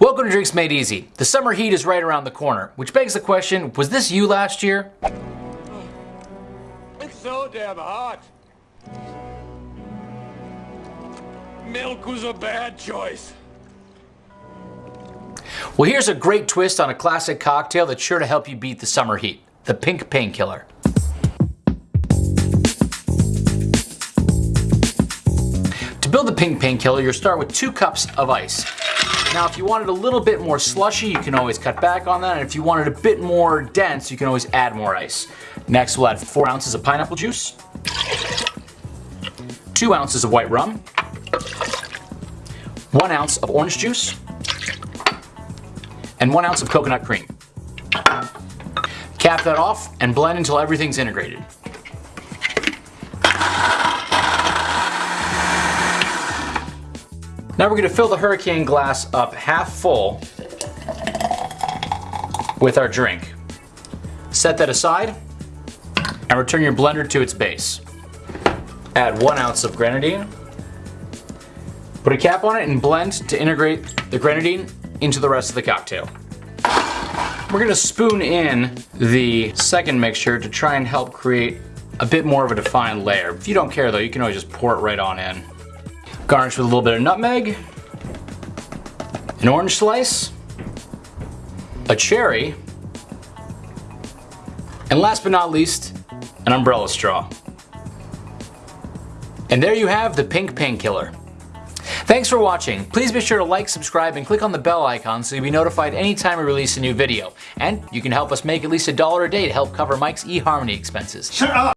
Welcome to Drinks Made Easy. The summer heat is right around the corner, which begs the question, was this you last year? It's so damn hot. Milk was a bad choice. Well, here's a great twist on a classic cocktail that's sure to help you beat the summer heat. The Pink Painkiller. To build the Pink Painkiller, you'll start with two cups of ice. Now, if you wanted a little bit more slushy, you can always cut back on that. And if you wanted a bit more dense, you can always add more ice. Next, we'll add four ounces of pineapple juice, two ounces of white rum, one ounce of orange juice, and one ounce of coconut cream. Cap that off and blend until everything's integrated. Now we're gonna fill the hurricane glass up half full with our drink. Set that aside and return your blender to its base. Add one ounce of grenadine. Put a cap on it and blend to integrate the grenadine into the rest of the cocktail. We're gonna spoon in the second mixture to try and help create a bit more of a defined layer. If you don't care though, you can always just pour it right on in. Garnish with a little bit of nutmeg, an orange slice, a cherry, and last but not least, an umbrella straw. And there you have the Pink Painkiller. Thanks for watching. Please be sure to like, subscribe, and click on the bell icon so you'll be notified anytime we release a new video. And you can help us make at least a dollar a day to help cover Mike's eHarmony expenses. Shut up!